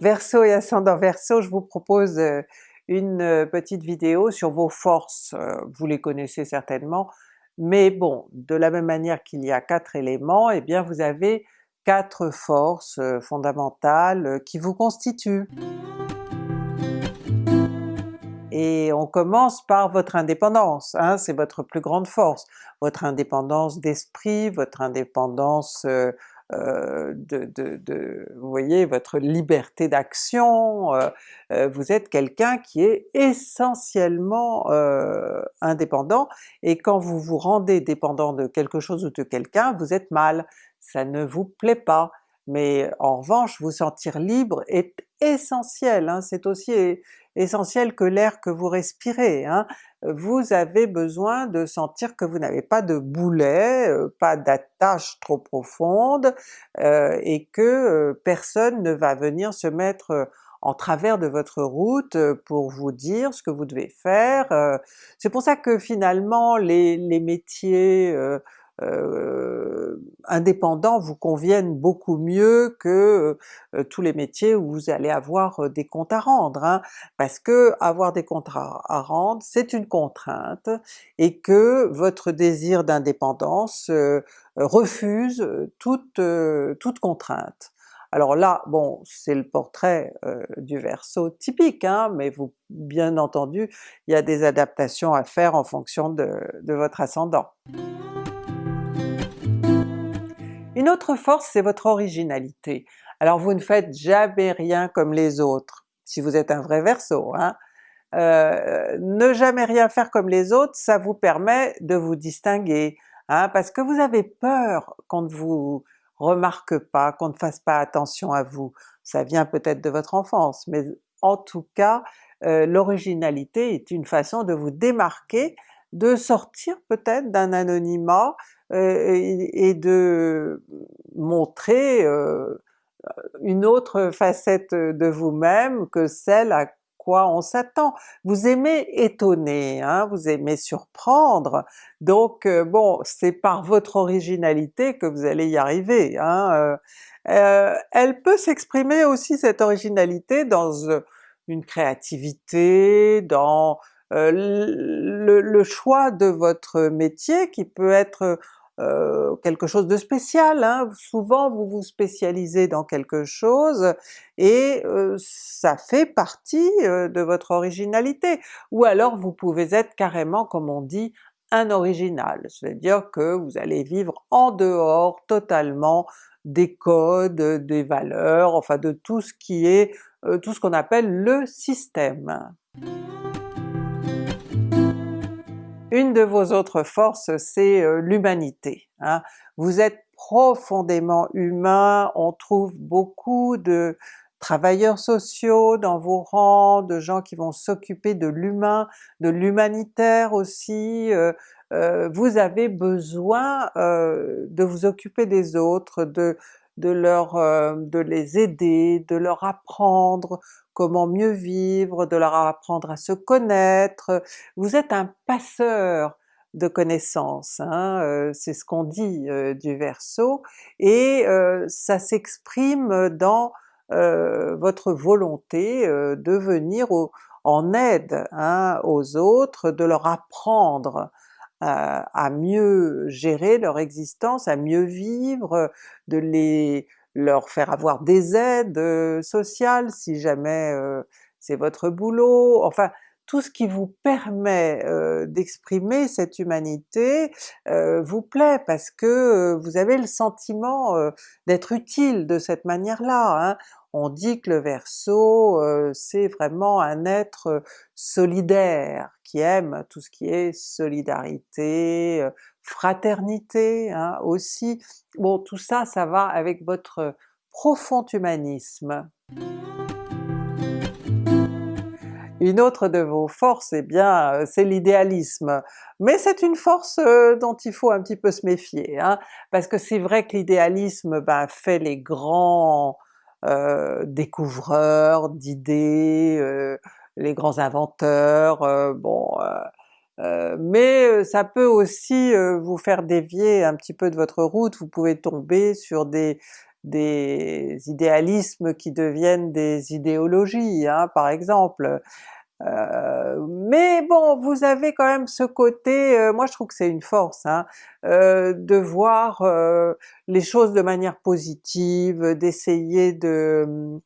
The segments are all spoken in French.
Verseau et ascendant. Verseau, je vous propose euh, une euh, petite vidéo sur vos forces, euh, vous les connaissez certainement, mais bon, de la même manière qu'il y a quatre éléments, eh bien vous avez quatre forces fondamentales qui vous constituent. Et on commence par votre indépendance, hein, c'est votre plus grande force, votre indépendance d'esprit, votre indépendance euh, de, de, vous voyez, votre liberté d'action, euh, euh, vous êtes quelqu'un qui est essentiellement indépendant, et quand vous vous rendez dépendant de quelque chose ou de quelqu'un, vous êtes mal, ça ne vous plaît pas. Mais en revanche, vous sentir libre est essentiel, hein, c'est aussi essentiel que l'air que vous respirez. Hein. Vous avez besoin de sentir que vous n'avez pas de boulet, euh, pas d'attache trop profonde, euh, et que euh, personne ne va venir se mettre en travers de votre route pour vous dire ce que vous devez faire. C'est pour ça que finalement les, métiers indépendants vous conviennent beaucoup mieux que euh, tous les métiers où vous allez avoir euh, des comptes à rendre, hein, parce que avoir des comptes à rendre c'est une contrainte, et que votre désir d'indépendance refuse toute, toute contrainte. Alors là, bon, c'est le portrait du Verseau typique, hein, mais vous, bien entendu, il y a des adaptations à faire en fonction de votre ascendant. Une autre force c'est votre originalité. Alors vous ne faites jamais rien comme les autres, si vous êtes un vrai Verseau. Hein. Euh, ne jamais rien faire comme les autres, ça vous permet de vous distinguer, hein, parce que vous avez peur qu'on ne vous remarque pas, qu'on ne fasse pas attention à vous. Ça vient peut-être de votre enfance, mais en tout cas euh, l'originalité est une façon de vous démarquer, de sortir peut-être d'un anonymat, et, de montrer euh, une autre facette de vous-même que celle à quoi on s'attend. Vous aimez étonner, hein, vous aimez surprendre, donc euh, bon, c'est par votre originalité que vous allez y arriver. Hein, elle peut s'exprimer aussi cette originalité dans une créativité, dans le, choix de votre métier qui peut être euh, quelque chose de spécial. Hein. Souvent vous vous spécialisez dans quelque chose et euh, ça fait partie euh, de votre originalité. Ou alors vous pouvez être carrément, comme on dit, un original, c'est-à-dire que vous allez vivre en dehors totalement des codes, des valeurs, enfin de tout ce qui est, tout ce qu'on appelle le système. Une de vos autres forces c'est euh, l'humanité. Hein. Vous êtes profondément humain, on trouve beaucoup de travailleurs sociaux dans vos rangs, de gens qui vont s'occuper de l'humain, de l'humanitaire aussi, euh, euh, vous avez besoin de vous occuper des autres, de, de, leur, de les aider, de leur apprendre comment mieux vivre, de leur apprendre à se connaître. Vous êtes un passeur de connaissances, hein, euh, c'est ce qu'on dit euh, du Verseau, et euh, ça s'exprime dans votre volonté de venir en aide hein, aux autres, de leur apprendre à mieux gérer leur existence, à mieux vivre, de les leur faire avoir des aides euh, sociales si jamais euh, c'est votre boulot, enfin tout ce qui vous permet euh, d'exprimer cette humanité vous plaît parce que vous avez le sentiment d'être utile de cette manière-là. Hein. On dit que le Verseau c'est vraiment un être solidaire, qui aime tout ce qui est solidarité, fraternité hein, aussi. Bon tout ça, ça va avec votre profond humanisme. Une autre de vos forces, eh bien euh, c'est l'idéalisme, mais c'est une force euh, dont il faut un petit peu se méfier, hein, parce que c'est vrai que l'idéalisme ben, fait les grands euh, découvreurs d'idées, les grands inventeurs, bon euh, mais euh, ça peut aussi euh, vous faire dévier un petit peu de votre route, vous pouvez tomber sur des, idéalismes qui deviennent des idéologies, hein, par exemple. Euh, mais bon, vous avez quand même ce côté, euh, moi je trouve que c'est une force, hein, euh, de voir les choses de manière positive, d'essayer de,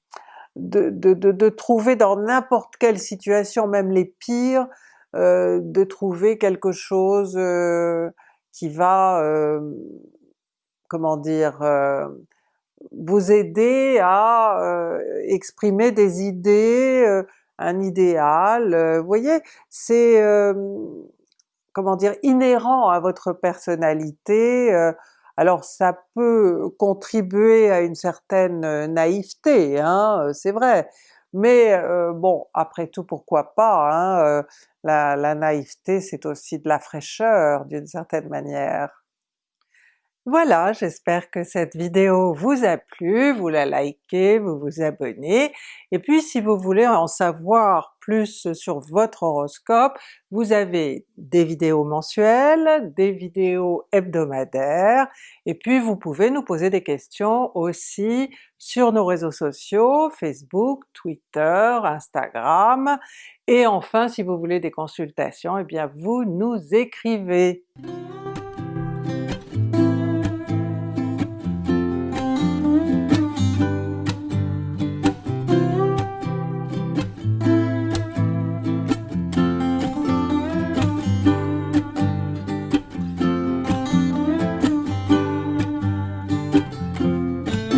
de, de, de, trouver dans n'importe quelle situation, même les pires, de trouver quelque chose qui va, comment dire, vous aider à exprimer des idées, un idéal, vous voyez, c'est comment dire, inhérent à votre personnalité, alors ça peut contribuer à une certaine naïveté, hein, c'est vrai, mais bon, après tout pourquoi pas, hein, la, la naïveté c'est aussi de la fraîcheur d'une certaine manière. Voilà, j'espère que cette vidéo vous a plu, vous la likez, vous vous abonnez, et puis si vous voulez en savoir plus sur votre horoscope, vous avez des vidéos mensuelles, des vidéos hebdomadaires, et puis vous pouvez nous poser des questions aussi sur nos réseaux sociaux, Facebook, Twitter, Instagram, et enfin si vous voulez des consultations, eh bien vous nous écrivez!